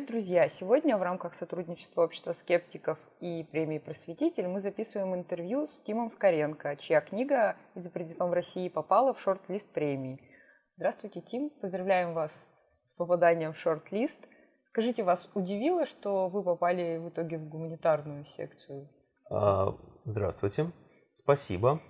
Привет, друзья! Сегодня в рамках сотрудничества общества скептиков и премии «Просветитель» мы записываем интервью с Тимом Скоренко, чья книга «Изобретен в России» попала в шорт-лист премии. Здравствуйте, Тим! Поздравляем вас с попаданием в шорт-лист. Скажите, вас удивило, что вы попали в итоге в гуманитарную секцию? А, здравствуйте, спасибо.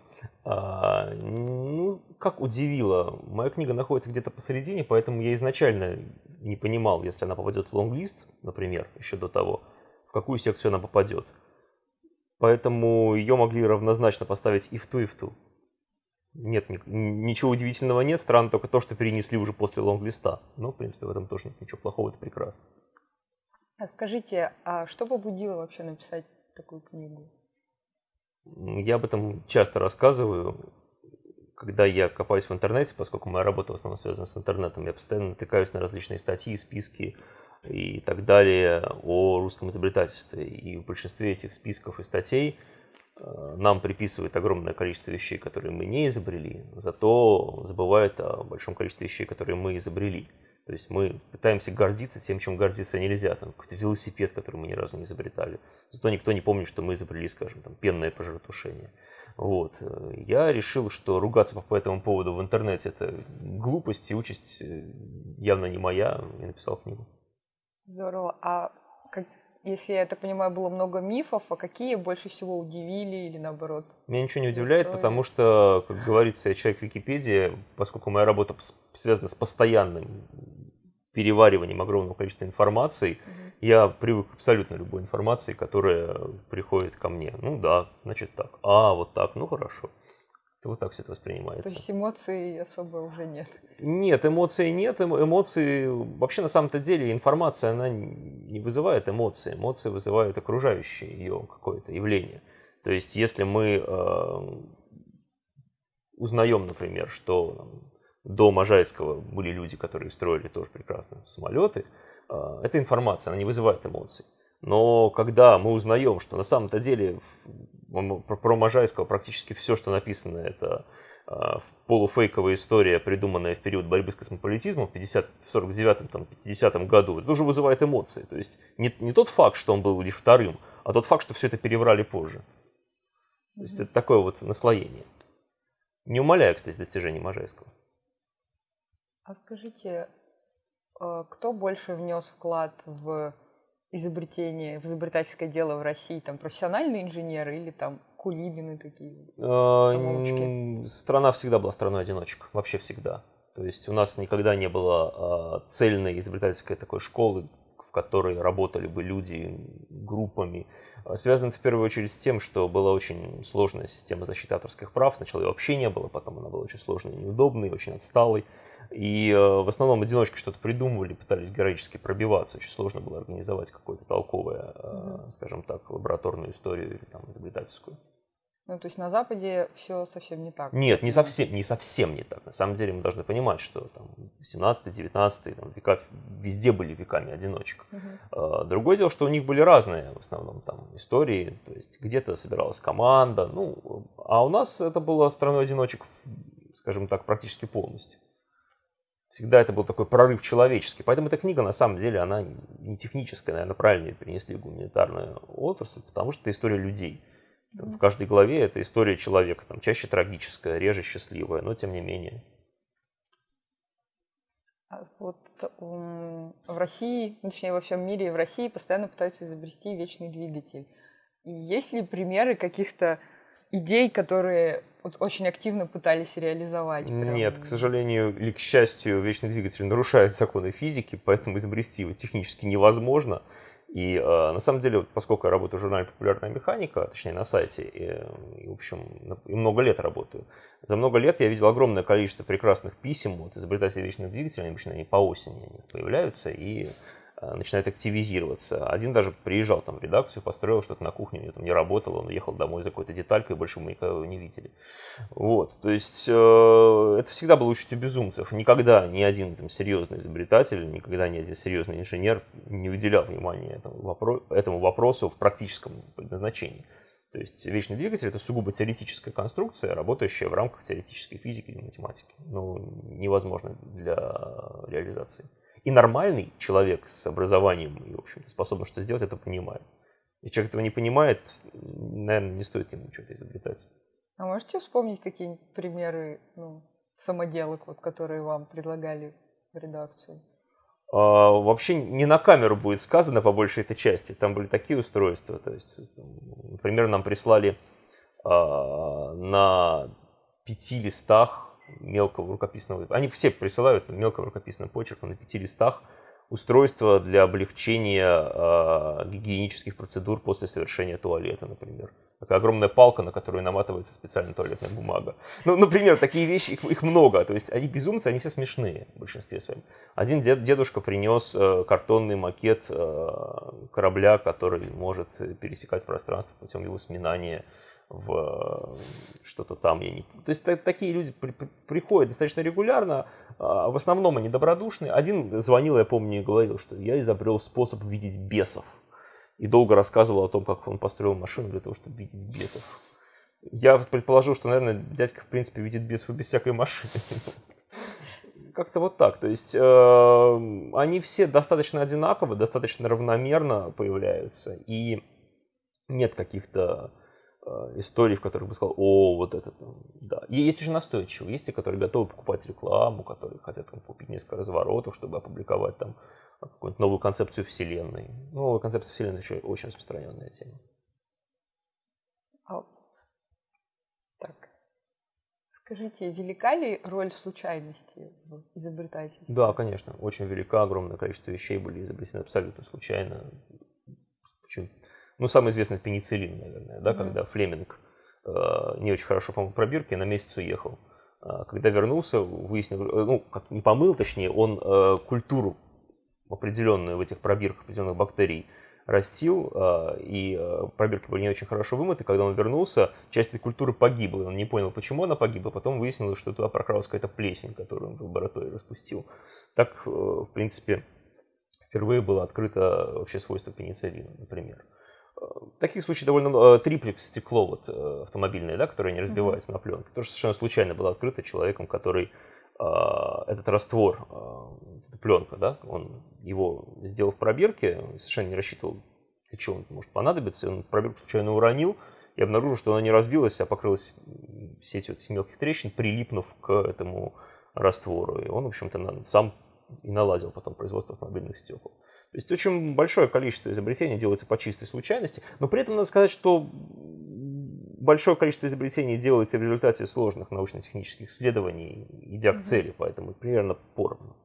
А, ну, как удивило, моя книга находится где-то посередине, поэтому я изначально не понимал, если она попадет в лонглист, например, еще до того, в какую секцию она попадет. Поэтому ее могли равнозначно поставить и в ту, и в ту. Нет, ничего удивительного нет, странно только то, что перенесли уже после лонглиста. Но, в принципе, в этом тоже нет ничего плохого, это прекрасно. А скажите, а что побудило вообще написать такую книгу? Я об этом часто рассказываю, когда я копаюсь в интернете, поскольку моя работа в основном связана с интернетом, я постоянно натыкаюсь на различные статьи, списки и так далее о русском изобретательстве. И в большинстве этих списков и статей э, нам приписывают огромное количество вещей, которые мы не изобрели, зато забывают о большом количестве вещей, которые мы изобрели. То есть мы пытаемся гордиться тем, чем гордиться нельзя. Там какой-то велосипед, который мы ни разу не изобретали. Зато никто не помнит, что мы изобрели, скажем, там, пенное пожаротушение. Вот. Я решил, что ругаться по этому поводу в интернете – это глупость и участь э, явно не моя, и написал книгу. Здорово. А как, если я так понимаю, было много мифов, а какие больше всего удивили или наоборот? Меня ничего не удивляет, устроили? потому что, как говорится, я человек Википедии, поскольку моя работа связана с постоянным перевариванием огромного количества информации, угу. я привык к абсолютно любой информации, которая приходит ко мне. Ну да, значит так. А, вот так, ну хорошо. Вот так все это воспринимается. То есть эмоций особо уже нет? Нет, эмоций нет. Эмоции... Вообще, на самом-то деле, информация, она не вызывает эмоции. Эмоции вызывают окружающее ее какое-то явление. То есть, если мы э, узнаем, например, что до Можайского были люди, которые строили тоже прекрасно самолеты, а, эта информация, она не вызывает эмоций. Но когда мы узнаем, что на самом-то деле про Можайского практически все, что написано, это а, полуфейковая история, придуманная в период борьбы с космополитизмом в, 50, в 49-50 году, это уже вызывает эмоции. То есть не, не тот факт, что он был лишь вторым, а тот факт, что все это переврали позже. То есть это такое вот наслоение. Не умаляя, кстати, достижений Можайского. А скажите, э, кто больше внес вклад в изобретение, в изобретательское дело в России? Там профессиональные инженеры или там кулибины такие? Самоучки? Страна всегда была страной одиночек, вообще всегда. То есть у нас никогда не было а, цельной изобретательской такой школы, в которой работали бы люди группами. А, связано это в первую очередь с тем, что была очень сложная система защиты авторских прав. Сначала ее вообще не было, потом она была очень сложной, неудобной, очень отсталой. И э, в основном одиночки что-то придумывали, пытались героически пробиваться. Очень сложно было организовать какую-то толковую, mm скажем так, лабораторную историю или там изобретательскую. Ну, то есть на Западе все совсем не так. Нет, не совсем, не совсем не так. На самом деле мы должны понимать, что там 18-19 там, века везде были веками одиночек. Угу. Другое дело, что у них были разные в основном там истории. То есть где-то собиралась команда. Ну, а у нас это было страной одиночек, скажем так, практически полностью. Всегда это был такой прорыв человеческий. Поэтому эта книга, на самом деле, она не техническая, наверное, правильно ее перенесли гуманитарную отрасль, потому что это история людей. В каждой главе это история человека, там, чаще трагическая, реже счастливая, но тем не менее. А вот в России, ну, точнее во всем мире и в России постоянно пытаются изобрести вечный двигатель. И есть ли примеры каких-то идей, которые вот очень активно пытались реализовать? Прям... Нет, к сожалению или к счастью, вечный двигатель нарушает законы физики, поэтому изобрести его технически невозможно. И э, на самом деле, поскольку я работаю в журнале «Популярная механика», точнее на сайте, и, и в общем, и много лет работаю, за много лет я видел огромное количество прекрасных писем от изобретателей вечных двигателей, обычно они по осени они появляются, и начинает активизироваться. Один даже приезжал там в редакцию, построил что-то на кухне, у него там не работало, он уехал домой за какой-то деталькой, и больше мы никого не видели. Вот, то есть э, это всегда было участью безумцев. Никогда ни один там, серьезный изобретатель, никогда ни один серьезный инженер не уделял внимания этому, вопро этому вопросу в практическом предназначении. То есть вечный двигатель это сугубо теоретическая конструкция, работающая в рамках теоретической физики или математики. Ну, невозможно для реализации. И нормальный человек с образованием и, в общем-то, способным что сделать, это понимает. Если человек этого не понимает, наверное, не стоит ему что-то изобретать. А можете вспомнить какие-нибудь примеры ну, самоделок, вот, которые вам предлагали в редакции? А, вообще не на камеру будет сказано по большей этой части. Там были такие устройства. То есть, например, нам прислали а, на пяти листах мелкого рукописного... Они все присылают мелкого рукописным почерком на пяти листах устройство для облегчения э, гигиенических процедур после совершения туалета, например. Такая огромная палка, на которую наматывается специальная туалетная бумага. Ну, например, такие вещи, их, их много. То есть они безумцы, они все смешные в большинстве своем. Один дед, дедушка принес э, картонный макет э, корабля, который может пересекать пространство путем его сминания в что-то там, я не То есть такие люди при, при, приходят достаточно регулярно, а в основном они добродушные. Один звонил, я помню, и говорил, что я изобрел способ видеть бесов. И долго рассказывал о том, как он построил машину для того, чтобы видеть бесов. Я предположил, что, наверное, дядька, в принципе, видит бесов без всякой машины. Как-то вот так. То есть э, они все достаточно одинаково, достаточно равномерно появляются. И нет каких-то Э, историй, в которых бы сказал, о, вот это там, да. И есть уже настойчивые, есть те, которые готовы покупать рекламу, которые хотят там, купить несколько разворотов, чтобы опубликовать там какую-нибудь новую концепцию вселенной. Новая концепция вселенной еще очень распространенная тема. А, так. Скажите, велика ли роль случайности в изобретательстве? Да, конечно, очень велика, огромное количество вещей были изобретены абсолютно случайно. Почему? Ну, самый известный пенициллин, наверное, да, mm-hmm. когда Флеминг э, не очень хорошо помыл пробирки, на месяц уехал. А, когда вернулся, выяснил, э, ну, как не помыл, точнее, он э, культуру определенную в этих пробирках определенных бактерий растил, э, и э, пробирки были не очень хорошо вымыты. Когда он вернулся, часть этой культуры погибла. Он не понял, почему она погибла. Потом выяснилось, что туда прокралась какая-то плесень, которую он в лаборатории распустил. Так, э, в принципе, впервые было открыто вообще свойство пенициллина, например. Таких случаев довольно много. Триплекс стекло вот, э, автомобильное, да, которое не разбивается mm-hmm. на пленке, тоже совершенно случайно было открыто человеком, который э, этот раствор, э, пленка, да, он его сделал в пробирке, совершенно не рассчитывал, для чего он может понадобиться, он пробирку случайно уронил и обнаружил, что она не разбилась, а покрылась сетью этих мелких трещин, прилипнув к этому раствору. И он, в общем-то, сам и наладил потом производство автомобильных стекол. То есть очень большое количество изобретений делается по чистой случайности, но при этом надо сказать, что большое количество изобретений делается в результате сложных научно-технических исследований, идя к цели, поэтому примерно поровну.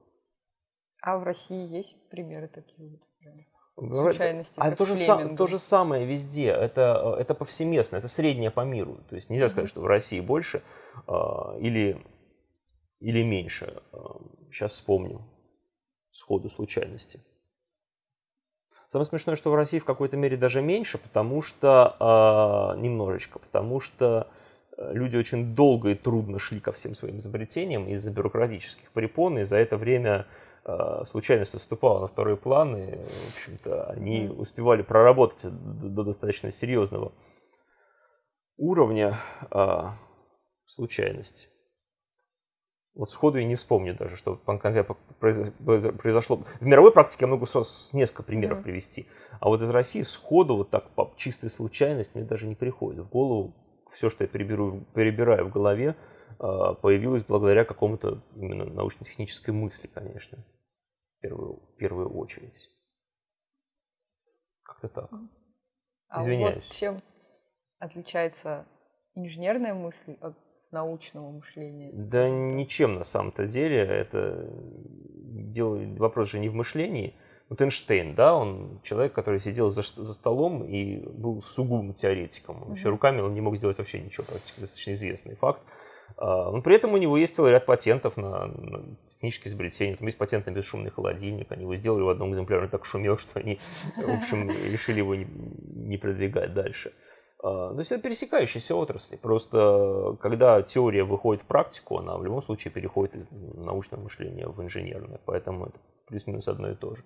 А в России есть примеры такие вот? Случайности, а то же, сам, то же самое везде, это, это повсеместно, это среднее по миру. То есть нельзя сказать, что в России больше э, или, или меньше. Сейчас вспомню сходу случайности. Самое смешное, что в России в какой-то мере даже меньше, потому что э, немножечко, потому что э, люди очень долго и трудно шли ко всем своим изобретениям из-за бюрократических препон, и за это время э, случайность уступала на второй план, и, в общем-то, они успевали проработать до, до достаточно серьезного уровня э, случайности. Вот сходу и не вспомню даже, что конкретно произошло. В мировой практике я могу сразу несколько примеров mm-hmm. привести. А вот из России сходу, вот так по чистой случайности, мне даже не приходит в голову. Все, что я переберу, перебираю в голове, а, появилось благодаря какому-то именно научно-технической мысли, конечно. В первую, в первую очередь. Как-то так. А Извиняюсь. Вот чем отличается инженерная мысль от научного мышления? Да ничем на самом-то деле. Это дело, вопрос же не в мышлении. Вот Эйнштейн, да, он человек, который сидел за, за столом и был сугубым теоретиком. Mm-hmm. Вообще руками он не мог сделать вообще ничего, практически достаточно известный факт. А, но при этом у него есть целый ряд патентов на, на технические изобретения. Там есть патент на бесшумный холодильник. Они его сделали в одном экземпляре, он так шумел, что они, в общем, решили его не, не продвигать дальше. А, то есть это пересекающиеся отрасли. Просто когда теория выходит в практику, она в любом случае переходит из научного мышления в инженерное. Поэтому это плюс-минус одно и то же.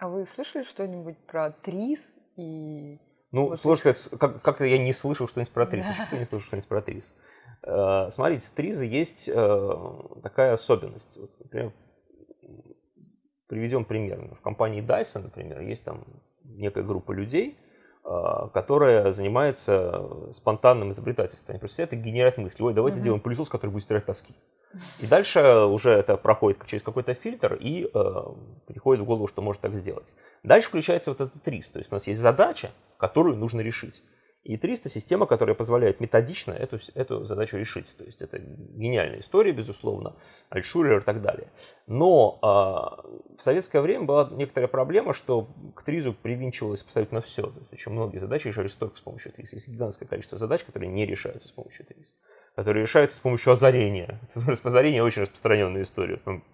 А вы слышали что-нибудь про ТРИС и... Ну, вот сложно сказать, как- как-то я не слышал что-нибудь про ТРИС. Да. Что не слышал что-нибудь про ТРИС? Смотрите, в ТРИЗе есть э, такая особенность. Вот, например, приведем пример. В компании Dyson, например, есть там некая группа людей, которая занимается спонтанным изобретательством. Они просто сидят и генерят мысли. Ой, давайте mm-hmm. сделаем пылесос, который будет стирать тоски. И дальше уже это проходит через какой-то фильтр и э, приходит в голову, что может так сделать. Дальше включается вот этот рис. То есть у нас есть задача, которую нужно решить. И 300 система, которая позволяет методично эту, эту задачу решить. То есть это гениальная история, безусловно, Альшулер и так далее. Но э, в советское время была некоторая проблема, что к тризу привинчивалось абсолютно все. То есть очень многие задачи решались только с помощью триз. Есть гигантское количество задач, которые не решаются с помощью триз которые решаются с помощью озарения. Озарение очень распространенная история. Там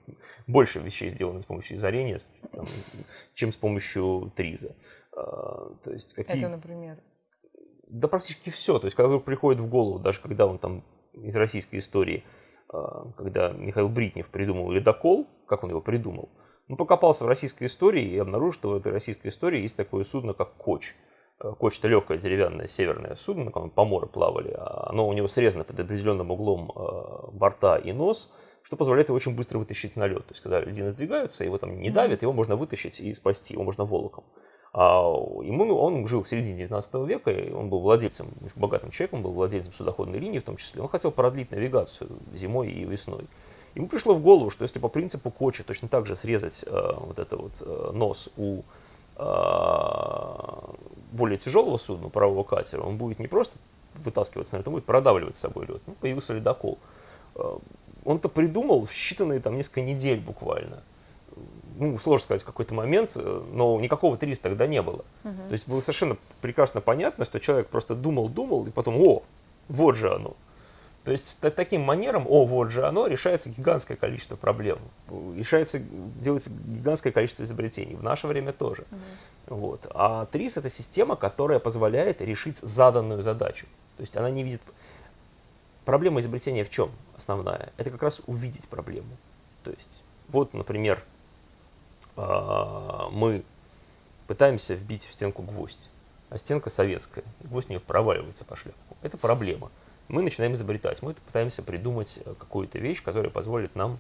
больше вещей сделано с помощью озарения, чем с помощью триза. А, то есть какие... Это, например? Да практически все. То есть, когда приходит в голову, даже когда он там из российской истории, а, когда Михаил Бритнев придумал ледокол, как он его придумал, он покопался в российской истории и обнаружил, что в этой российской истории есть такое судно, как Коч. А, Коч – это легкое деревянное северное судно, на котором по морю плавали. А оно у него срезано под определенным углом борта и нос, что позволяет его очень быстро вытащить на лед. То есть, когда льдины сдвигаются, его там не давит, его можно вытащить и спасти, его можно волоком. А ему, он жил в середине 19 века, и он был владельцем, богатым человеком, был владельцем судоходной линии в том числе. Он хотел продлить навигацию зимой и весной. Ему пришло в голову, что если по принципу Кочи точно так же срезать э, вот это вот э, нос у э, более тяжелого судна, правого катера, он будет не просто вытаскиваться на лед, он будет продавливать с собой лед. Ну, появился ледокол. Э, он-то придумал в считанные там несколько недель буквально ну, сложно сказать, в какой-то момент, э, но никакого 300 тогда не было. Угу. То есть было совершенно прекрасно понятно, что человек просто думал-думал, и потом, о, вот же оно. То есть таким манером, о, вот же оно, решается гигантское количество проблем. Решается, делается гигантское количество изобретений. В наше время тоже. Угу. Вот. А ТРИС это система, которая позволяет решить заданную задачу. То есть она не видит... Проблема изобретения в чем основная? Это как раз увидеть проблему. То есть вот, например, мы пытаемся вбить в стенку гвоздь, а стенка советская, гвоздь у нее проваливается по шляпку. Это проблема. Мы начинаем изобретать, мы пытаемся придумать э, какую-то вещь, которая позволит нам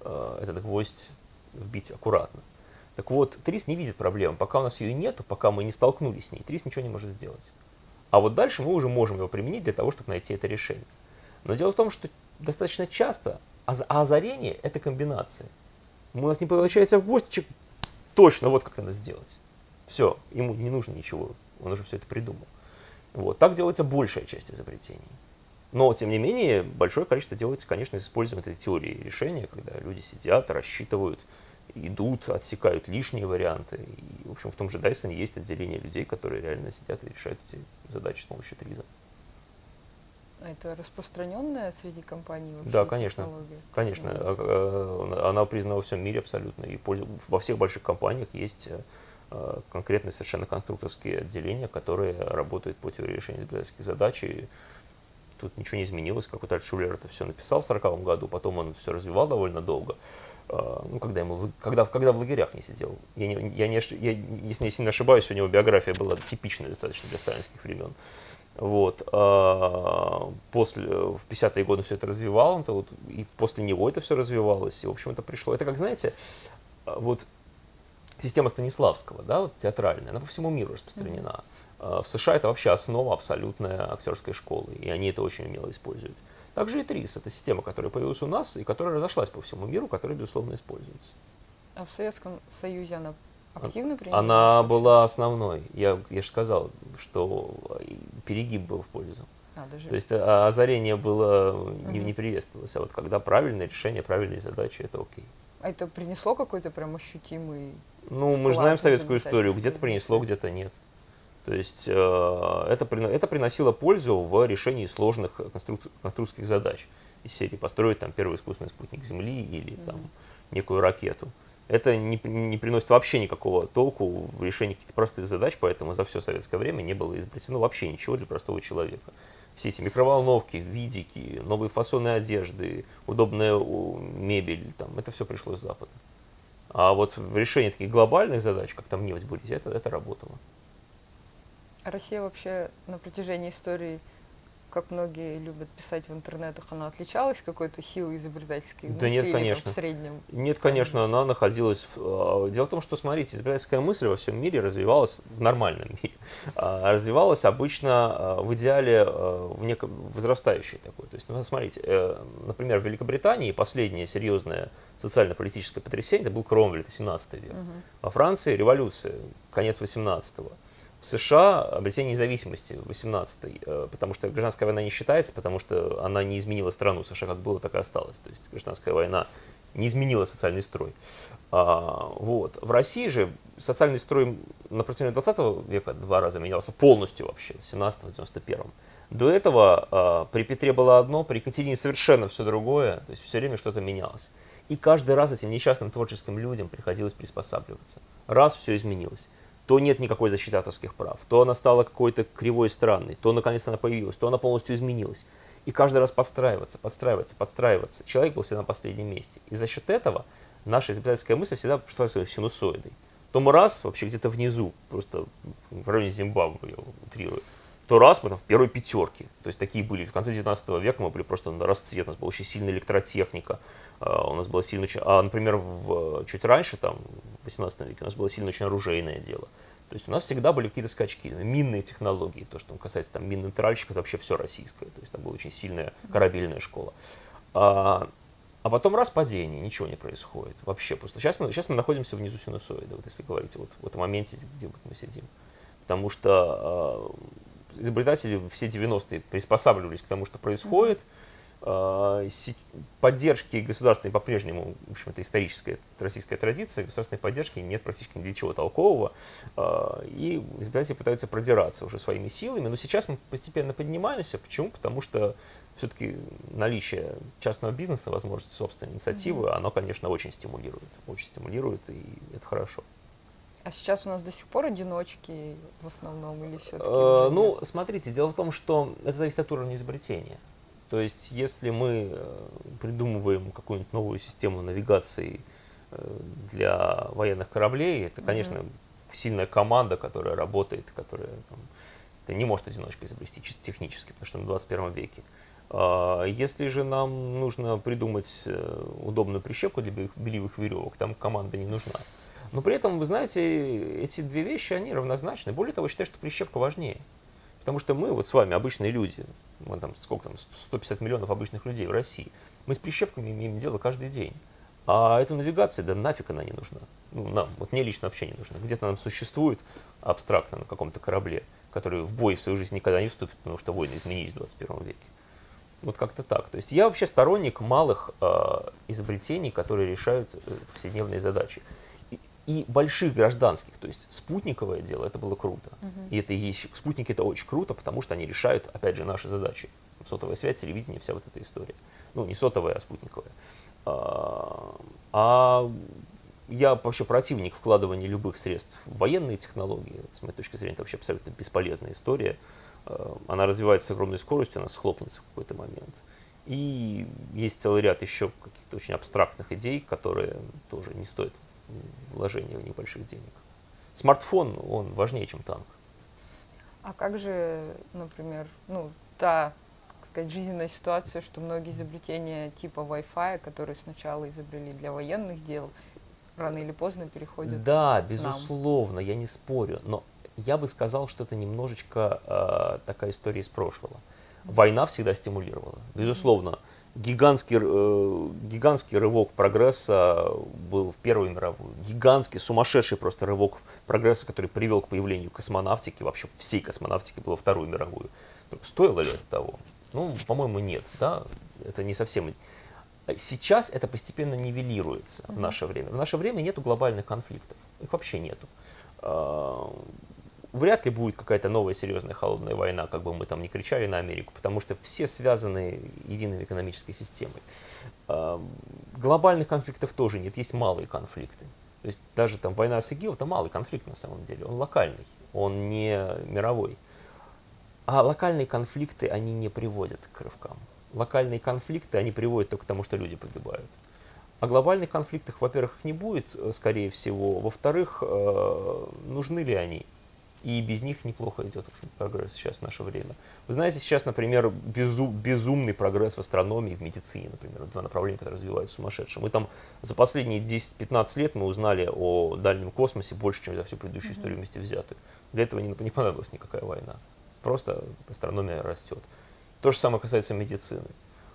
э, этот гвоздь вбить аккуратно. Так вот, Трис не видит проблемы. Пока у нас ее нету, пока мы не столкнулись с ней, Трис ничего не может сделать. А вот дальше мы уже можем его применить для того, чтобы найти это решение. Но дело в том, что достаточно часто а озарение – это комбинация у нас не получается в гвоздичек, точно вот как надо сделать. Все, ему не нужно ничего, он уже все это придумал. Вот, так делается большая часть изобретений. Но, тем не менее, большое количество делается, конечно, с этой теории решения, когда люди сидят, рассчитывают, идут, отсекают лишние варианты. И, в общем, в том же Dyson есть отделение людей, которые реально сидят и решают эти задачи с помощью триза. А это распространенная среди компаний вообще Да, конечно. Технология? Конечно. Да. Она признана во всем мире абсолютно. И во всех больших компаниях есть э, конкретные совершенно конструкторские отделения, которые работают по теории решения изобретательских задач. И тут ничего не изменилось. Какой-то Альтшулер это все написал в 40 году, потом он все развивал довольно долго. Э, ну, когда, ему, когда, когда в лагерях не сидел. Я, не, я, не, я, если не ошибаюсь, у него биография была типичная достаточно для сталинских времен. Вот. После, в 50-е годы все это развивал, то вот, и после него это все развивалось, и, в общем, это пришло. Это, как знаете, а, вот система Станиславского, да, вот театральная, она по всему миру распространена. Mm-hmm. В США это вообще основа абсолютная актерской школы, и они это очень умело используют. Также и ТРИС – это система, которая появилась у нас и которая разошлась по всему миру, которая, безусловно, используется. А в Советском Союзе она Активно Она была основной. Я, я же сказал, что перегиб был в пользу. Даже... То есть а, озарение было не, не приветствовалось. А вот когда правильное решение, правильные задачи, это окей. А это принесло какой-то прям ощутимый... Ну, мы же знаем советскую историю. Где-то принесло, где-то нет. То есть э, это, это приносило пользу в решении сложных конструк, конструкторских задач. Из серии построить там первый искусственный спутник Земли или там некую ракету это не, не приносит вообще никакого толку в решении каких-то простых задач, поэтому за все советское время не было изобретено вообще ничего для простого человека. Все эти микроволновки, видики, новые фасоны одежды, удобная мебель, там, это все пришло с Запада. А вот в решении таких глобальных задач, как там нефть бурить, это, это работало. А Россия вообще на протяжении истории как многие любят писать в интернетах, она отличалась какой-то силой изобретательской Да нет, конечно. в среднем? Нет, конечно, она находилась... В... А, дело в том, что, смотрите, изобретательская мысль во всем мире развивалась в нормальном мире. А развивалась обычно а, в идеале в неком возрастающей такой. То есть, ну, смотрите, э, например, в Великобритании последнее серьезное социально-политическое потрясение это был Кромвель, это 17 век. Угу. Во Франции революция, конец 18 -го. США обретение независимости 18-й, э, потому что гражданская война не считается, потому что она не изменила страну. США как было, так и осталось. То есть гражданская война не изменила социальный строй. А, вот. В России же социальный строй на протяжении 20 века два раза менялся полностью вообще, в 17-91. До этого а, при Петре было одно, при Екатерине совершенно все другое, то есть все время что-то менялось. И каждый раз этим несчастным творческим людям приходилось приспосабливаться. Раз все изменилось то нет никакой защиты авторских прав, то она стала какой-то кривой и странной, то наконец она появилась, то она полностью изменилась. И каждый раз подстраиваться, подстраиваться, подстраиваться. Человек был всегда на последнем месте. И за счет этого наша изобретательская мысль всегда пошла синусоидой. То мы раз вообще где-то внизу, просто в районе Зимбабве, я утрирую, то раз мы там в первой пятерке. То есть такие были. В конце 19 века мы были просто на расцвет, у нас была очень сильная электротехника, а, у нас было сильно. А, например, в, чуть раньше, там, в 18 веке, у нас было сильно очень оружейное дело. То есть у нас всегда были какие-то скачки, минные технологии, то, что касается там минных тральщиков, это вообще все российское. То есть там была очень сильная корабельная школа. А, а потом раз падение, ничего не происходит. Вообще просто. Сейчас мы, сейчас мы находимся внизу синусоида, вот если говорить вот в этом моменте, где вот мы сидим. Потому что э, изобретатели все 90-е приспосабливались к тому, что происходит. А, поддержки государственной по-прежнему, в общем, это историческая российская традиция, государственной поддержки нет практически ни для чего толкового, а, и избиратели пытаются продираться уже своими силами, но сейчас мы постепенно поднимаемся. Почему? Потому что все-таки наличие частного бизнеса, возможность собственной инициативы, оно, конечно, очень стимулирует, очень стимулирует, и это хорошо. А сейчас у нас до сих пор одиночки в основном или все-таки? Э, ну, смотрите, дело в том, что это зависит от уровня изобретения. То есть, если мы э, придумываем какую-нибудь новую систему навигации э, для военных кораблей, это, конечно, mm-hmm. сильная команда, которая работает, которая там, это не может одиночка изобрести чисто технически, потому что мы в 21 веке. А если же нам нужно придумать э, удобную прищепку для белевых веревок, там команда не нужна. Но при этом, вы знаете, эти две вещи, они равнозначны. Более того, я считаю, что прищепка важнее. Потому что мы вот с вами обычные люди, мы там сколько там, 150 миллионов обычных людей в России, мы с прищепками имеем дело каждый день. А эта навигация, да нафиг она не нужна. Ну, нам, вот мне лично вообще не нужна. Где-то нам существует абстрактно на каком-то корабле, который в бой в свою жизнь никогда не вступит, потому что войны изменились в 21 веке. Вот как-то так. То есть я вообще сторонник малых э, изобретений, которые решают э, повседневные задачи и больших гражданских. То есть спутниковое дело, это было круто. Угу. И это и есть, спутники это очень круто, потому что они решают, опять же, наши задачи. Сотовая связь, телевидение, вся вот эта история. Ну, не сотовая, а спутниковая. А, а я вообще противник вкладывания любых средств в военные технологии. С моей точки зрения, это вообще абсолютно бесполезная история. А, она развивается с огромной скоростью, она схлопнется в какой-то момент. И есть целый ряд еще каких-то очень абстрактных идей, которые тоже не стоит вложения в небольших денег. Смартфон, он важнее, чем танк. А как же, например, ну, та, как сказать, жизненная ситуация, что многие изобретения типа Wi-Fi, которые сначала изобрели для военных дел, рано или поздно переходят Да, безусловно, нам. я не спорю, но я бы сказал, что это немножечко э, такая история из прошлого. Война всегда стимулировала. Безусловно, mm-hmm гигантский, э, гигантский рывок прогресса был в Первую мировую. Гигантский, сумасшедший просто рывок прогресса, который привел к появлению космонавтики, вообще всей космонавтики было Вторую мировую. Стоило ли это того? Ну, по-моему, нет. Да? Это не совсем... Сейчас это постепенно нивелируется в наше время. В наше время нету глобальных конфликтов. Их вообще нету. Вряд ли будет какая-то новая серьезная холодная война, как бы мы там не кричали на Америку, потому что все связаны единой экономической системой. А, глобальных конфликтов тоже нет, есть малые конфликты. То есть даже там война с ИГИЛ это малый конфликт на самом деле, он локальный, он не мировой. А локальные конфликты, они не приводят к рывкам. Локальные конфликты, они приводят только к тому, что люди погибают. А глобальных конфликтов, во-первых, не будет, э, скорее всего. Во-вторых, э, нужны ли они? И без них неплохо идет общем, прогресс сейчас в наше время. Вы знаете, сейчас, например, безу, безумный прогресс в астрономии, в медицине, например, два направления, которые развиваются сумасшедшие. Мы там за последние 10-15 лет мы узнали о дальнем космосе больше, чем за всю предыдущую историю вместе взятую. Для этого не, не понадобилась никакая война. Просто астрономия растет. То же самое касается медицины.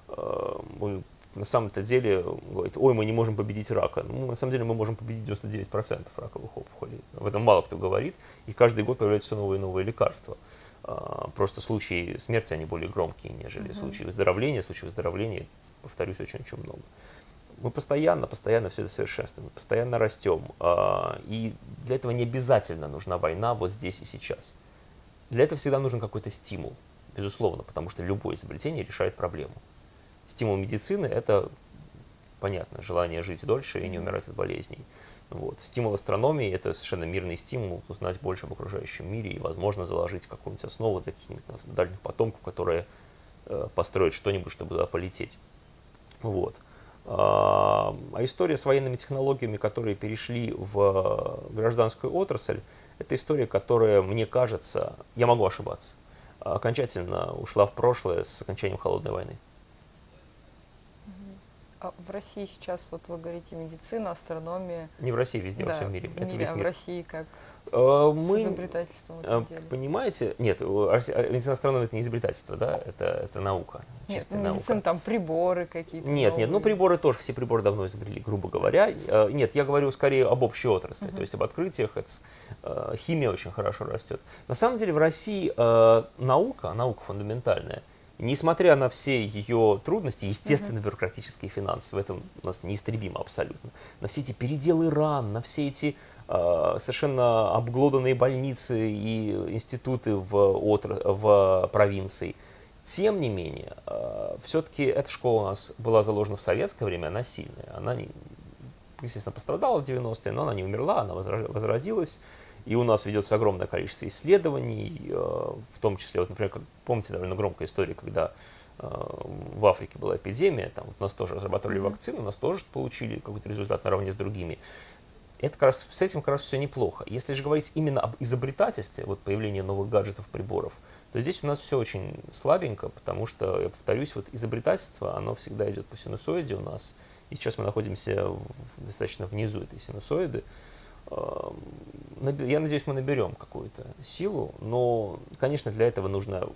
Э, мы на самом-то деле говорит, ой, мы не можем победить рака. Ну, на самом деле мы можем победить 99% раковых опухолей. В этом мало кто говорит, и каждый год появляются все новые и новые лекарства. А, просто случаи смерти, они более громкие, нежели mm-hmm. случаи выздоровления. Случаи выздоровления, повторюсь, очень-очень много. Мы постоянно, постоянно все это совершенствуем, постоянно растем. А, и для этого не обязательно нужна война вот здесь и сейчас. Для этого всегда нужен какой-то стимул, безусловно, потому что любое изобретение решает проблему. Стимул медицины – это, понятно, желание жить дольше и не умирать от болезней. Вот. Стимул астрономии – это совершенно мирный стимул узнать больше об окружающем мире и, возможно, заложить какую-нибудь основу для каких-нибудь дальних потомков, которые э, построят что-нибудь, чтобы туда полететь. Вот. А, а история с военными технологиями, которые перешли в гражданскую отрасль, это история, которая, мне кажется, я могу ошибаться, окончательно ушла в прошлое с окончанием Холодной войны. А в России сейчас, вот вы говорите, медицина, астрономия. Не в России, везде, да, во всем мире. В мире, Это весь мир. А в России как? А, мы, с изобретательством деле. Понимаете, нет, медицина астрономия это не изобретательство, да, это, это наука. Нет, ну, медицина, наука. там приборы какие-то. Нет, новые. нет, ну приборы тоже, все приборы давно изобрели, грубо говоря. Нет, я говорю скорее об общей отрасли, uh-huh. то есть об открытиях, это, химия очень хорошо растет. На самом деле в России наука, наука фундаментальная, Несмотря на все ее трудности, естественно, бюрократические финансы, в этом у нас неистребимо абсолютно, на все эти переделы ран, на все эти э, совершенно обглоданные больницы и институты в, отр... в провинции, тем не менее, э, все-таки эта школа у нас была заложена в советское время, она сильная. Она, естественно, пострадала в 90-е, но она не умерла, она возродилась. И у нас ведется огромное количество исследований, э, в том числе, вот, например, как, помните довольно громкая история, когда э, в Африке была эпидемия, там вот у нас тоже разрабатывали mm-hmm. вакцину, у нас тоже получили какой-то результат наравне с другими. Это как раз, с этим как раз все неплохо. Если же говорить именно об изобретательстве, вот появление новых гаджетов, приборов, то здесь у нас все очень слабенько, потому что, я повторюсь, вот изобретательство, оно всегда идет по синусоиде у нас, и сейчас мы находимся в, достаточно внизу этой синусоиды, я надеюсь, мы наберем какую-то силу, но, конечно, для этого нужно,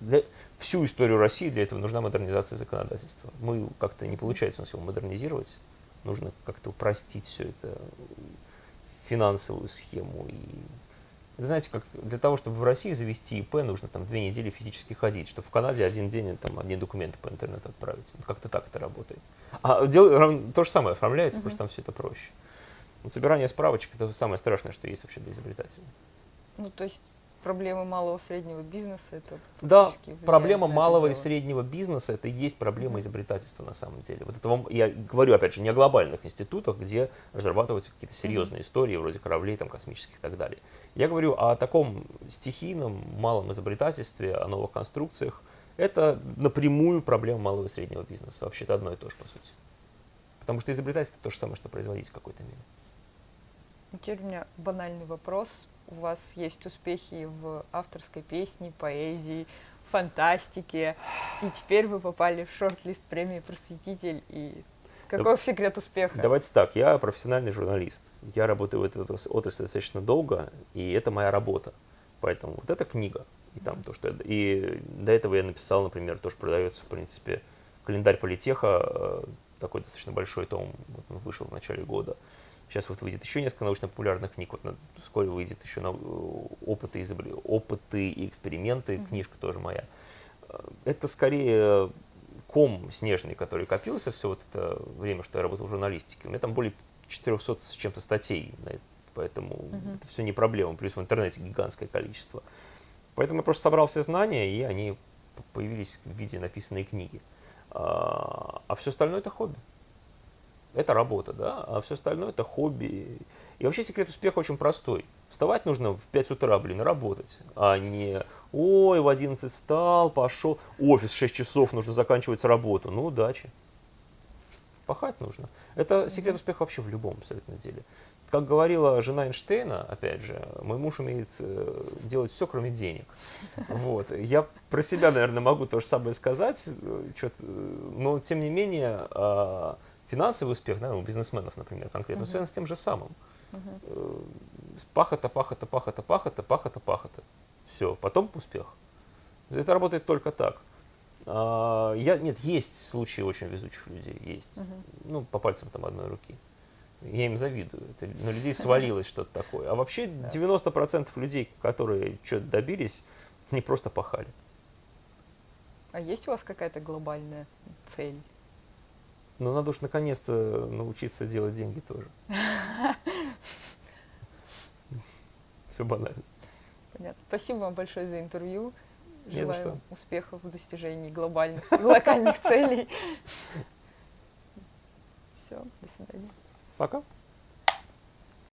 для, всю историю России для этого нужна модернизация законодательства. Мы как-то не получается у нас его модернизировать, нужно как-то упростить все это, финансовую схему. И, знаете, как для того, чтобы в России завести ИП, нужно там две недели физически ходить, что в Канаде один день там одни документы по интернету отправить. Как-то так это работает. А дел, то же самое оформляется, mm-hmm. просто там все это проще. Вот собирание справочек – это самое страшное, что есть вообще для изобретателя. Ну, то есть проблема малого и среднего бизнеса – это Да, проблема малого и среднего бизнеса – это и есть проблема изобретательства на самом деле. Вот это вам, я говорю, опять же, не о глобальных институтах, где разрабатываются какие-то серьезные истории, вроде кораблей там, космических и так далее. Я говорю о таком стихийном малом изобретательстве, о новых конструкциях. Это напрямую проблема малого и среднего бизнеса. Вообще-то одно и то же, по сути. Потому что изобретательство – то же самое, что производить в какой-то мере. Теперь у меня банальный вопрос. У вас есть успехи в авторской песне, поэзии, фантастике, и теперь вы попали в шорт-лист премии «Просветитель», и какой да, секрет успеха? Давайте так, я профессиональный журналист, я работаю в этой отрасли достаточно долго, и это моя работа, поэтому вот эта книга, и там то, что я, и до этого я написал, например, тоже продается, в принципе, календарь политеха, э, такой достаточно большой том, вот он вышел в начале года, Сейчас вот выйдет еще несколько научно-популярных книг. Вот вскоре выйдет еще на, опыты, изобр... опыты и эксперименты. Mm-hmm. Книжка тоже моя. Э, это скорее ком снежный, который копился все вот это время, что я работал в журналистике. У меня там более 400 с чем-то статей, поэтому mm-hmm. это все не проблема. Плюс в интернете гигантское количество. Поэтому я просто собрал все знания, и они появились в виде написанной книги. А, а все остальное это хобби это работа, да, а все остальное это хобби. И вообще секрет успеха очень простой. Вставать нужно в 5 утра, блин, работать, а не ой, в 11 встал, пошел, офис 6 часов, нужно заканчивать работу. Ну, удачи. Пахать нужно. Это секрет успеха вообще в любом абсолютно деле. Как говорила жена Эйнштейна, опять же, мой муж умеет э, делать все, кроме денег. Вот. Я про себя, наверное, могу то же самое сказать, э, но тем не менее а, финансовый успех, да, у бизнесменов, например, конкретно, связан с тем же самым. Э, пахота, пахота, пахота, пахота, пахота, пахота. Все, потом успех. Это работает только так. А, я, нет, есть случаи очень везучих людей, есть. Ну, по пальцам там одной руки. Я им завидую. Это, на людей свалилось что-то такое. А вообще 90% людей, которые что-то добились, не просто пахали. А есть у вас какая-то глобальная цель? Ну, надо уж наконец-то научиться делать деньги тоже. Все банально. Понятно. Спасибо вам большое за интервью. Желаю успехов в достижении глобальных и локальных целей. Все, до свидания. Пока.